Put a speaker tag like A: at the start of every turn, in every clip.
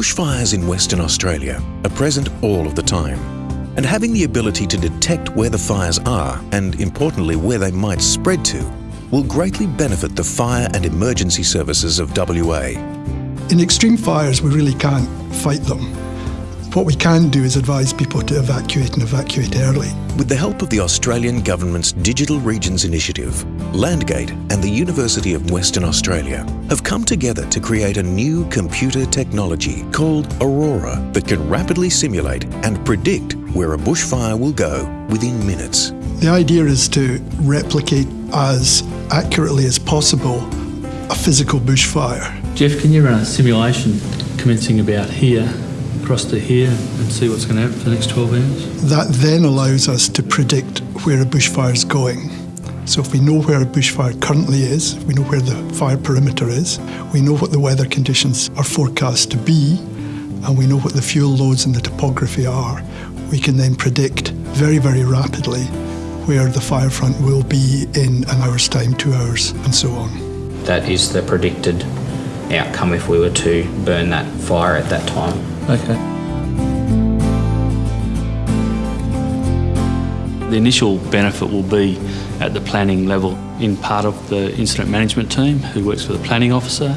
A: Bushfires in Western Australia are present all of the time. And having the ability to detect where the fires are and, importantly, where they might spread to will greatly benefit the fire and emergency services of WA.
B: In extreme fires, we really can't fight them. What we can do is advise people to evacuate and evacuate early.
A: With the help of the Australian Government's Digital Regions Initiative, Landgate and the University of Western Australia have come together to create a new computer technology called Aurora that can rapidly simulate and predict where a bushfire will go within minutes.
B: The idea is to replicate as accurately as possible a physical bushfire.
C: Jeff, can you run a simulation commencing about here across to here and see what's going to happen for the next 12 hours?
B: That then allows us to predict where a bushfire is going. So if we know where a bushfire currently is, we know where the fire perimeter is, we know what the weather conditions are forecast to be, and we know what the fuel loads and the topography are, we can then predict very, very rapidly where the fire front will be in an hour's time, two hours, and so on.
D: That is the predicted outcome if we were to burn that fire at that time.
C: Okay. The initial benefit will be at the planning level. In part of the incident management team who works for the planning officer,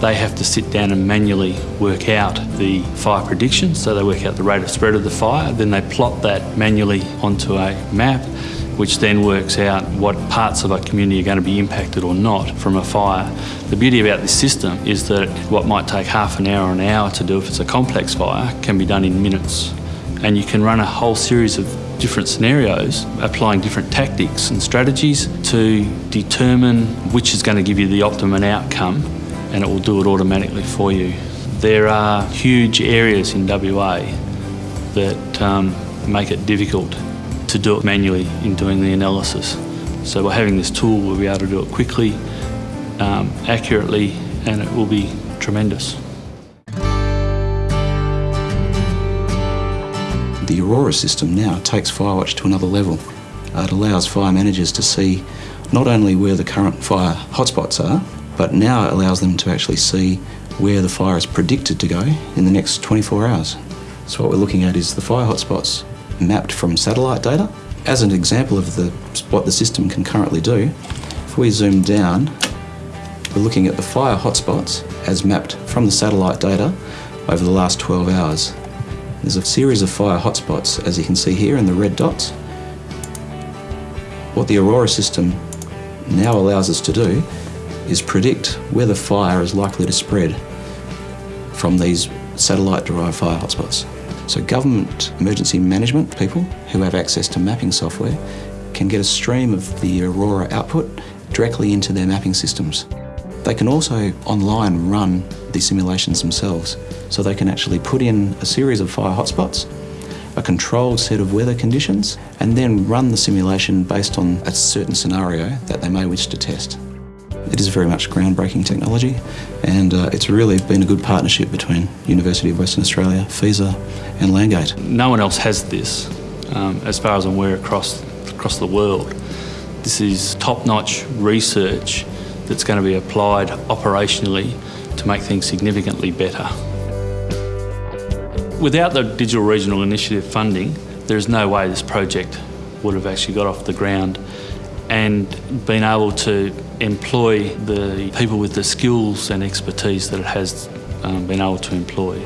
C: they have to sit down and manually work out the fire prediction. So they work out the rate of spread of the fire, then they plot that manually onto a map which then works out what parts of a community are going to be impacted or not from a fire. The beauty about this system is that what might take half an hour or an hour to do if it's a complex fire can be done in minutes. And you can run a whole series of different scenarios, applying different tactics and strategies to determine which is going to give you the optimum outcome and it will do it automatically for you. There are huge areas in WA that um, make it difficult to do it manually in doing the analysis. So by having this tool, we'll be able to do it quickly, um, accurately, and it will be tremendous.
E: The Aurora system now takes Firewatch to another level. It allows fire managers to see not only where the current fire hotspots are, but now it allows them to actually see where the fire is predicted to go in the next 24 hours. So what we're looking at is the fire hotspots mapped from satellite data. As an example of the, what the system can currently do, if we zoom down, we're looking at the fire hotspots as mapped from the satellite data over the last 12 hours. There's a series of fire hotspots, as you can see here in the red dots. What the Aurora system now allows us to do is predict where the fire is likely to spread from these satellite-derived fire hotspots. So government emergency management people who have access to mapping software can get a stream of the Aurora output directly into their mapping systems. They can also online run the simulations themselves. So they can actually put in a series of fire hotspots, a controlled set of weather conditions, and then run the simulation based on a certain scenario that they may wish to test. It is very much groundbreaking technology and uh, it's really been a good partnership between University of Western Australia, FESA and Landgate.
C: No one else has this, um, as far as I'm aware, across, across the world. This is top-notch research that's going to be applied operationally to make things significantly better. Without the Digital Regional Initiative funding, there's no way this project would have actually got off the ground and been able to employ the people with the skills and expertise that it has um, been able to employ.